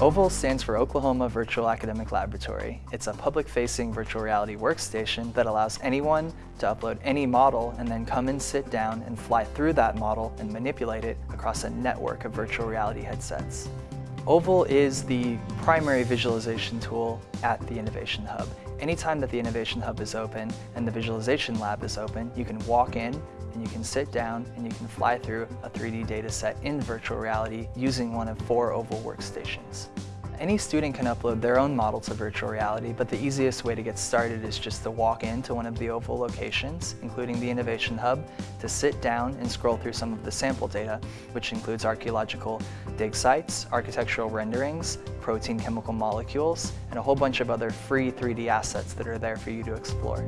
OVAL stands for Oklahoma Virtual Academic Laboratory. It's a public-facing virtual reality workstation that allows anyone to upload any model and then come and sit down and fly through that model and manipulate it across a network of virtual reality headsets. Oval is the primary visualization tool at the Innovation Hub. Anytime that the Innovation Hub is open and the Visualization Lab is open, you can walk in and you can sit down and you can fly through a 3D data set in virtual reality using one of four Oval workstations. Any student can upload their own model to virtual reality, but the easiest way to get started is just to walk into one of the OVAL locations, including the Innovation Hub, to sit down and scroll through some of the sample data, which includes archaeological dig sites, architectural renderings, protein chemical molecules, and a whole bunch of other free 3D assets that are there for you to explore.